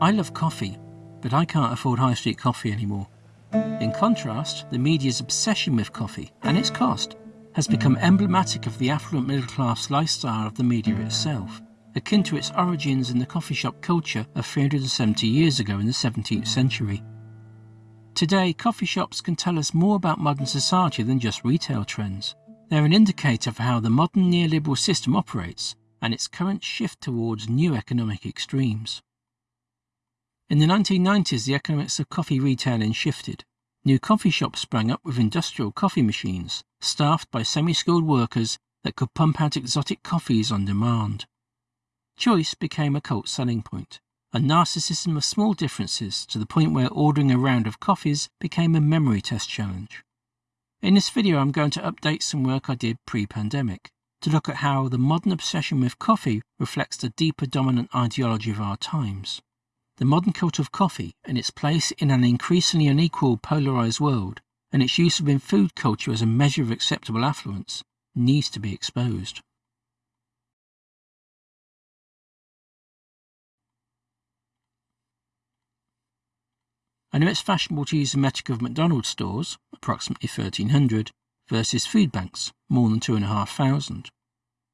I love coffee, but I can't afford high street coffee anymore. In contrast, the media's obsession with coffee and its cost has become emblematic of the affluent middle class lifestyle of the media itself, akin to its origins in the coffee shop culture of 370 years ago in the 17th century. Today, coffee shops can tell us more about modern society than just retail trends. They're an indicator of how the modern neoliberal system operates and its current shift towards new economic extremes. In the 1990s, the economics of coffee retailing shifted. New coffee shops sprang up with industrial coffee machines, staffed by semi skilled workers that could pump out exotic coffees on demand. Choice became a cult selling point, a narcissism of small differences to the point where ordering a round of coffees became a memory test challenge. In this video, I'm going to update some work I did pre pandemic to look at how the modern obsession with coffee reflects the deeper dominant ideology of our times. The modern cult of coffee and its place in an increasingly unequal, polarized world, and its use within food culture as a measure of acceptable affluence, needs to be exposed. I know it's fashionable to use the metric of McDonald's stores, approximately 1,300, versus food banks, more than 2,500.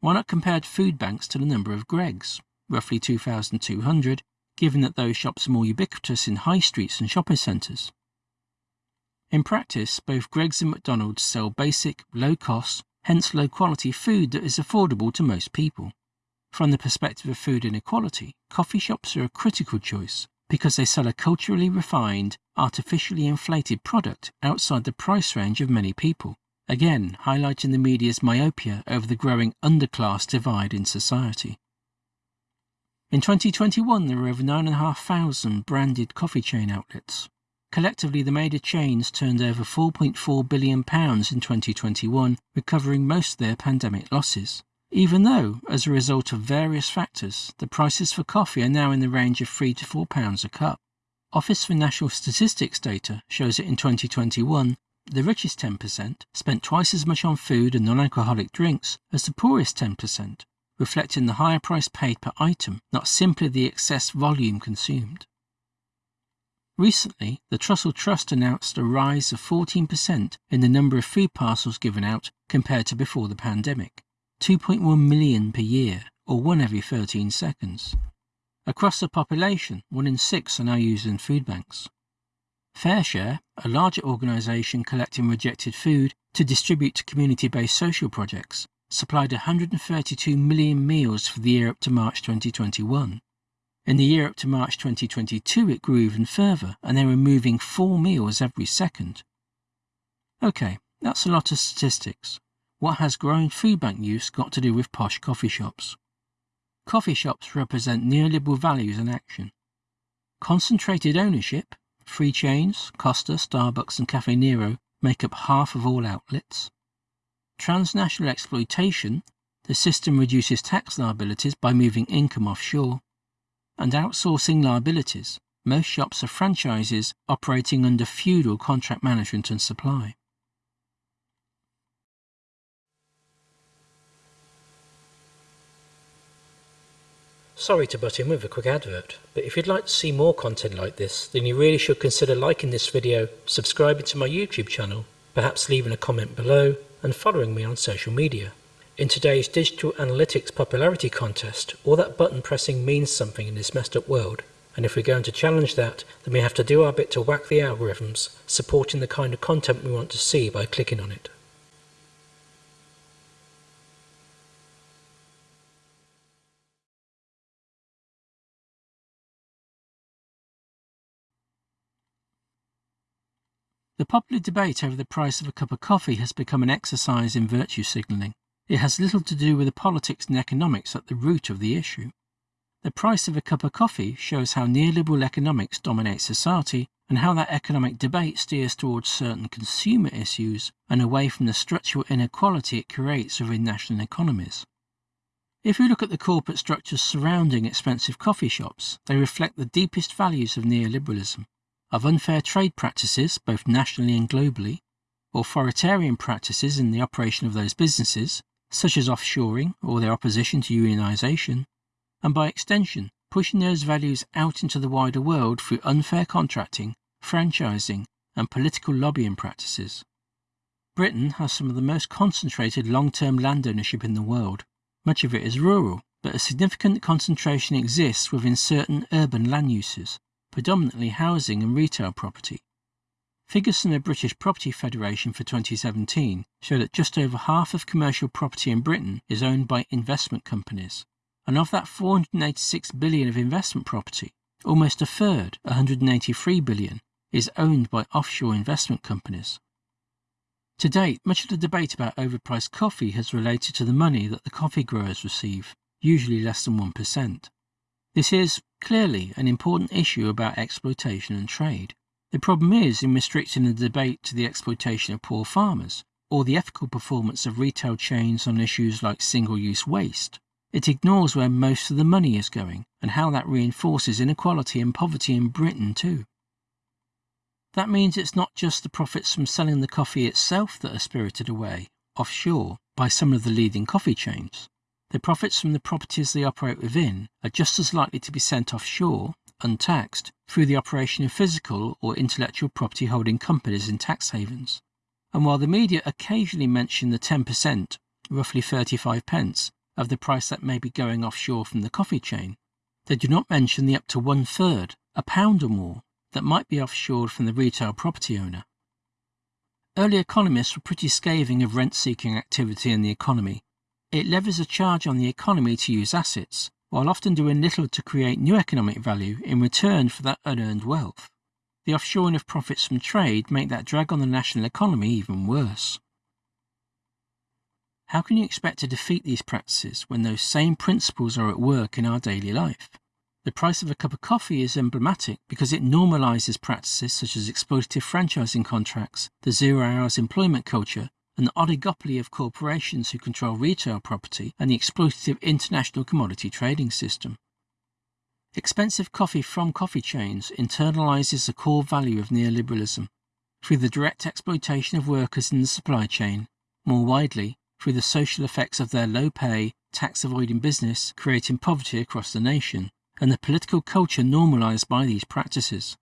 Why not compare food banks to the number of Greggs, roughly 2,200, given that those shops are more ubiquitous in high streets and shopping centres? In practice, both Greggs and McDonald's sell basic, low cost, hence low quality food that is affordable to most people. From the perspective of food inequality, coffee shops are a critical choice because they sell a culturally refined, artificially inflated product outside the price range of many people, again highlighting the media's myopia over the growing underclass divide in society. In 2021, there were over 9,500 branded coffee chain outlets. Collectively, the major chains turned over £4.4 billion in 2021, recovering most of their pandemic losses even though, as a result of various factors, the prices for coffee are now in the range of £3 to 4 pounds a cup. Office for National Statistics data shows that in 2021, the richest 10% spent twice as much on food and non-alcoholic drinks as the poorest 10%, reflecting the higher price paid per item, not simply the excess volume consumed. Recently, the Trussell Trust announced a rise of 14% in the number of food parcels given out compared to before the pandemic. 2.1 million per year, or one every 13 seconds. Across the population, one in six are now using food banks. FareShare, a larger organisation collecting rejected food to distribute to community-based social projects, supplied 132 million meals for the year up to March 2021. In the year up to March 2022, it grew even further, and they were moving four meals every second. Okay, that's a lot of statistics. What has growing food bank use got to do with posh coffee shops? Coffee shops represent neoliberal values in action. Concentrated ownership, free chains, Costa, Starbucks and Caffè Nero make up half of all outlets. Transnational exploitation, the system reduces tax liabilities by moving income offshore. And outsourcing liabilities, most shops are franchises operating under feudal contract management and supply. Sorry to butt in with a quick advert, but if you'd like to see more content like this, then you really should consider liking this video, subscribing to my YouTube channel, perhaps leaving a comment below, and following me on social media. In today's digital analytics popularity contest, all that button pressing means something in this messed up world, and if we're going to challenge that, then we have to do our bit to whack the algorithms, supporting the kind of content we want to see by clicking on it. The popular debate over the price of a cup of coffee has become an exercise in virtue signalling. It has little to do with the politics and economics at the root of the issue. The price of a cup of coffee shows how neoliberal economics dominates society and how that economic debate steers towards certain consumer issues and away from the structural inequality it creates within national economies. If we look at the corporate structures surrounding expensive coffee shops, they reflect the deepest values of neoliberalism of unfair trade practices, both nationally and globally, authoritarian practices in the operation of those businesses, such as offshoring or their opposition to unionisation, and by extension, pushing those values out into the wider world through unfair contracting, franchising, and political lobbying practices. Britain has some of the most concentrated long-term land ownership in the world. Much of it is rural, but a significant concentration exists within certain urban land uses, predominantly housing and retail property. Figures from the British Property Federation for 2017 show that just over half of commercial property in Britain is owned by investment companies, and of that 486 billion of investment property, almost a third, 183 billion, is owned by offshore investment companies. To date, much of the debate about overpriced coffee has related to the money that the coffee growers receive, usually less than 1%. This is, clearly, an important issue about exploitation and trade. The problem is in restricting the debate to the exploitation of poor farmers, or the ethical performance of retail chains on issues like single-use waste. It ignores where most of the money is going, and how that reinforces inequality and poverty in Britain too. That means it's not just the profits from selling the coffee itself that are spirited away, offshore, by some of the leading coffee chains. The profits from the properties they operate within are just as likely to be sent offshore, untaxed, through the operation of physical or intellectual property holding companies in tax havens. And while the media occasionally mention the 10%, roughly 35 pence, of the price that may be going offshore from the coffee chain, they do not mention the up to one third, a pound or more, that might be offshored from the retail property owner. Early economists were pretty scathing of rent-seeking activity in the economy. It levies a charge on the economy to use assets, while often doing little to create new economic value in return for that unearned wealth. The offshoring of profits from trade make that drag on the national economy even worse. How can you expect to defeat these practices when those same principles are at work in our daily life? The price of a cup of coffee is emblematic because it normalizes practices such as exploitative franchising contracts, the zero hours employment culture, and the oligopoly of corporations who control retail property and the exploitative international commodity trading system. Expensive coffee from coffee chains internalizes the core value of neoliberalism through the direct exploitation of workers in the supply chain, more widely, through the social effects of their low pay, tax avoiding business creating poverty across the nation and the political culture normalized by these practices.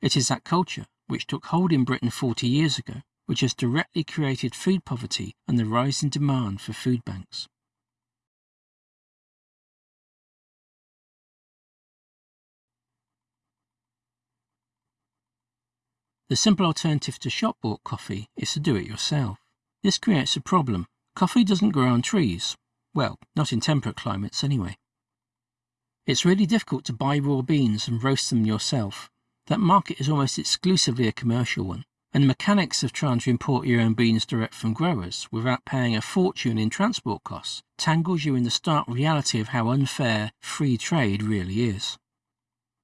It is that culture, which took hold in Britain 40 years ago, which has directly created food poverty and the rise in demand for food banks. The simple alternative to shop-bought coffee is to do it yourself. This creates a problem. Coffee doesn't grow on trees. Well, not in temperate climates anyway. It's really difficult to buy raw beans and roast them yourself. That market is almost exclusively a commercial one, and the mechanics of trying to import your own beans direct from growers without paying a fortune in transport costs tangles you in the stark reality of how unfair free trade really is.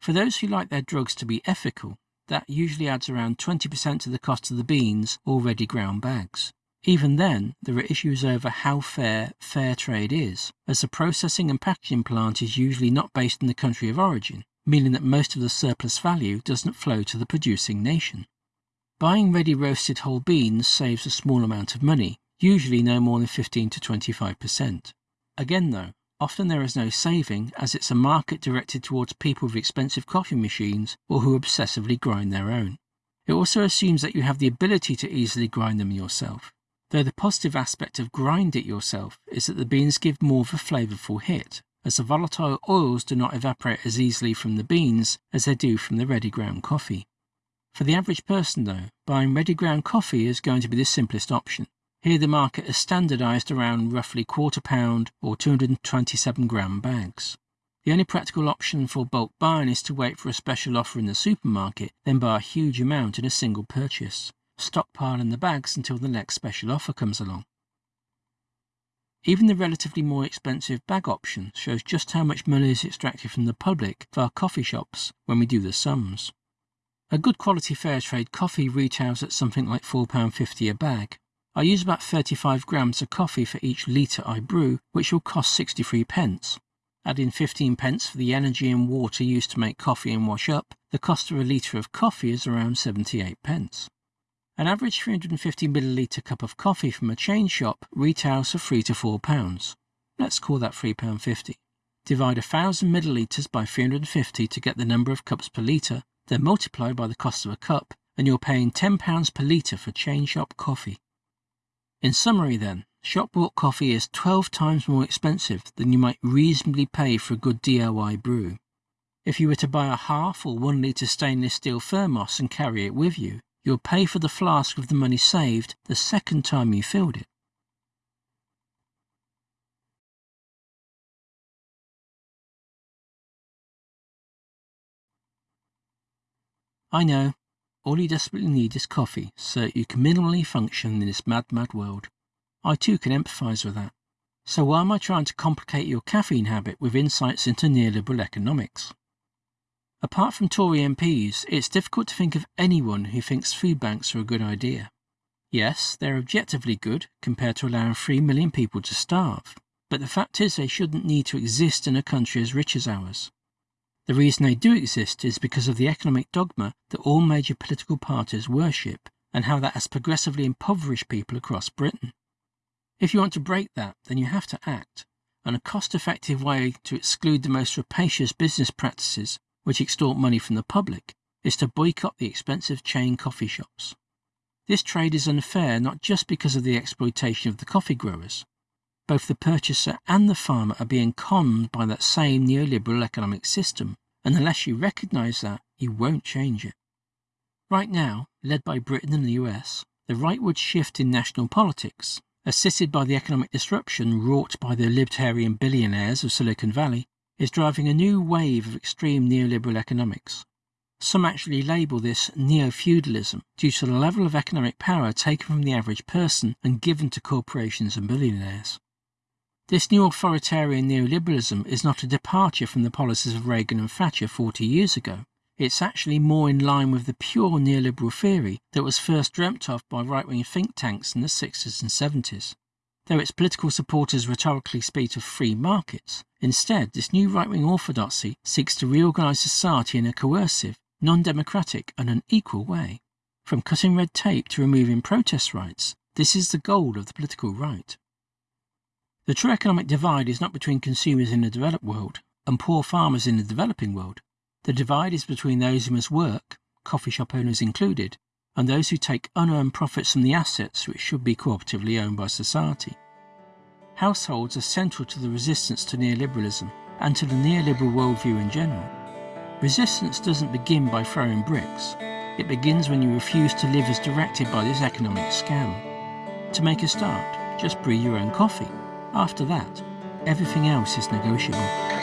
For those who like their drugs to be ethical, that usually adds around 20% to the cost of the beans already ground bags. Even then, there are issues over how fair fair trade is, as the processing and packaging plant is usually not based in the country of origin, meaning that most of the surplus value doesn't flow to the producing nation. Buying ready roasted whole beans saves a small amount of money, usually no more than 15 to 25%. Again though, often there is no saving as it's a market directed towards people with expensive coffee machines or who obsessively grind their own. It also assumes that you have the ability to easily grind them yourself, though the positive aspect of grind it yourself is that the beans give more of a flavourful hit, as the volatile oils do not evaporate as easily from the beans as they do from the ready ground coffee. For the average person, though, buying ready ground coffee is going to be the simplest option. Here the market is standardised around roughly quarter pound or 227 gram bags. The only practical option for bulk buying is to wait for a special offer in the supermarket, then buy a huge amount in a single purchase stockpiling the bags until the next special offer comes along. Even the relatively more expensive bag option shows just how much money is extracted from the public via coffee shops when we do the sums. A good quality fair trade coffee retails at something like £4.50 a bag. I use about 35 grams of coffee for each litre I brew, which will cost 63 pence. Add in 15 pence for the energy and water used to make coffee and wash up, the cost of a litre of coffee is around 78 pence. An average 350 milliliter cup of coffee from a chain shop retails for 3 to 4 pounds. Let's call that £3.50. divide 1000 millilitres by 350 to get the number of cups per litre, then multiply by the cost of a cup, and you're paying £10 per litre for chain shop coffee. In summary, then, shop bought coffee is 12 times more expensive than you might reasonably pay for a good DIY brew. If you were to buy a half or one litre stainless steel thermos and carry it with you, you'll pay for the flask with the money saved the second time you filled it. I know. All you desperately need is coffee so that you can minimally function in this mad, mad world. I too can empathise with that. So why am I trying to complicate your caffeine habit with insights into neoliberal economics? Apart from Tory MPs, it's difficult to think of anyone who thinks food banks are a good idea. Yes, they're objectively good compared to allowing 3 million people to starve, but the fact is they shouldn't need to exist in a country as rich as ours. The reason they do exist is because of the economic dogma that all major political parties worship and how that has progressively impoverished people across Britain. If you want to break that, then you have to act, and a cost-effective way to exclude the most rapacious business practices which extort money from the public is to boycott the expensive chain coffee shops. This trade is unfair not just because of the exploitation of the coffee growers, both the purchaser and the farmer are being conned by that same neoliberal economic system, and unless you recognise that, you won't change it. Right now, led by Britain and the US, the rightward shift in national politics, assisted by the economic disruption wrought by the libertarian billionaires of Silicon Valley, is driving a new wave of extreme neoliberal economics. Some actually label this neo-feudalism due to the level of economic power taken from the average person and given to corporations and billionaires. This new authoritarian neoliberalism is not a departure from the policies of Reagan and Thatcher 40 years ago. It's actually more in line with the pure neoliberal theory that was first dreamt of by right-wing think tanks in the 60s and 70s. Though its political supporters rhetorically speak of free markets, instead this new right-wing orthodoxy seeks to reorganise society in a coercive, non-democratic and unequal way. From cutting red tape to removing protest rights, this is the goal of the political right. The true economic divide is not between consumers in the developed world and poor farmers in the developing world. The divide is between those who must work, coffee shop owners included, and those who take unearned profits from the assets which should be cooperatively owned by society. Households are central to the resistance to neoliberalism and to the neoliberal worldview in general. Resistance doesn't begin by throwing bricks. It begins when you refuse to live as directed by this economic scam. To make a start, just brew your own coffee after that, everything else is negotiable.